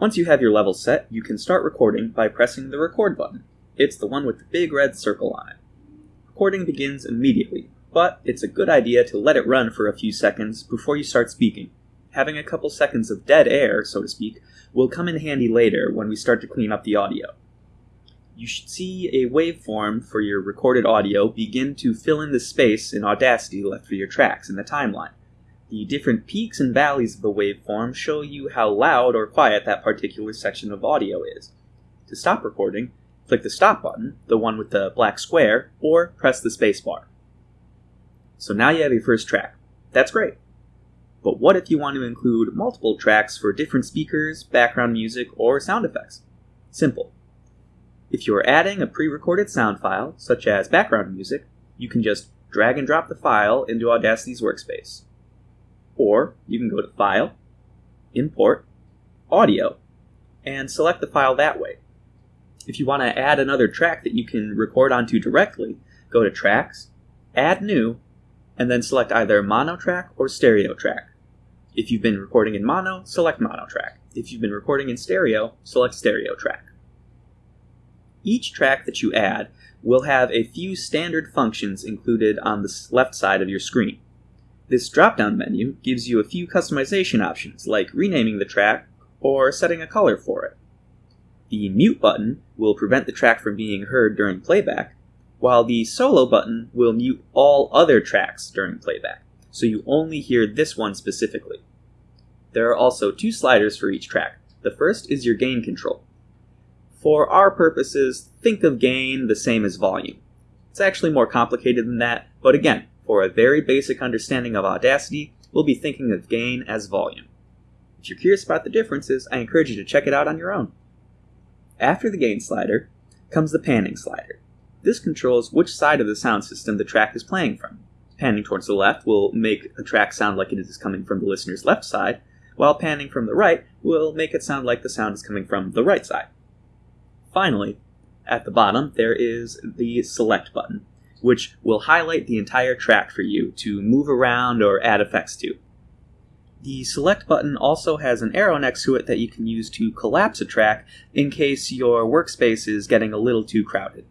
Once you have your level set, you can start recording by pressing the record button. It's the one with the big red circle on it. Recording begins immediately, but it's a good idea to let it run for a few seconds before you start speaking. Having a couple seconds of dead air, so to speak, will come in handy later when we start to clean up the audio. You should see a waveform for your recorded audio begin to fill in the space in Audacity left for your tracks in the timeline. The different peaks and valleys of the waveform show you how loud or quiet that particular section of audio is. To stop recording, click the stop button, the one with the black square, or press the spacebar. So now you have your first track. That's great. But what if you want to include multiple tracks for different speakers, background music, or sound effects? Simple. If you're adding a pre-recorded sound file, such as background music, you can just drag and drop the file into Audacity's workspace. Or you can go to File, Import, Audio, and select the file that way. If you want to add another track that you can record onto directly, go to Tracks, Add New, and then select either mono track or stereo track. If you've been recording in mono, select mono track. If you've been recording in stereo, select stereo track. Each track that you add will have a few standard functions included on the left side of your screen. This drop-down menu gives you a few customization options, like renaming the track or setting a color for it. The mute button will prevent the track from being heard during playback, while the solo button will mute all other tracks during playback, so you only hear this one specifically. There are also two sliders for each track. The first is your gain control. For our purposes, think of gain the same as volume. It's actually more complicated than that, but again, for a very basic understanding of Audacity, we'll be thinking of gain as volume. If you're curious about the differences, I encourage you to check it out on your own. After the gain slider comes the panning slider. This controls which side of the sound system the track is playing from. Panning towards the left will make a track sound like it is coming from the listener's left side, while panning from the right will make it sound like the sound is coming from the right side. Finally, at the bottom, there is the select button which will highlight the entire track for you to move around or add effects to. The select button also has an arrow next to it that you can use to collapse a track in case your workspace is getting a little too crowded.